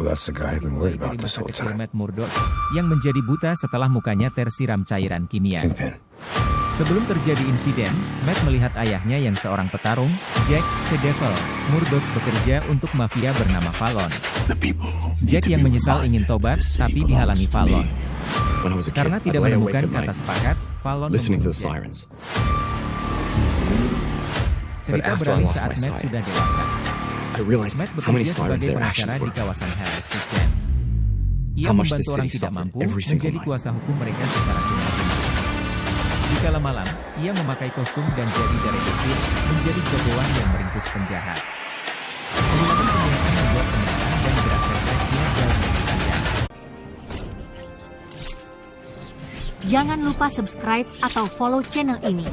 Well, that's the guy I've been worried about this masa whole kecil time. Matt Murdock yang menjadi buta setelah mukanya tersiram cairan kimia. Kingpin. Sebelum terjadi insiden, Matt melihat ayahnya yang seorang petarung, Jack the Devil, Murdoch bekerja untuk mafia bernama Fallon. Jack yang menyesal ingin tobat, tapi dihalangi Fallon. Karena I'd tidak menemukan kata sepakat, Fallon membunuh Jack. sirens. Cerita But after I beralih lost saat Matt sudah dewasa. I realized Matt how many sirens there actually di were. kawasan Hell's Kitchen. Ia How much the city tidak suffered mampu every single menjadi night. kuasa hukum mereka secara cuma-cuma. Di kala malam, ia memakai kostum dan jadi detektif, menjadi jagoan yang meringkus penjahat. Menggunakan penglihatan membuat penyerangan dan gerak refleksnya jauh lebih. Jangan lupa subscribe atau follow channel ini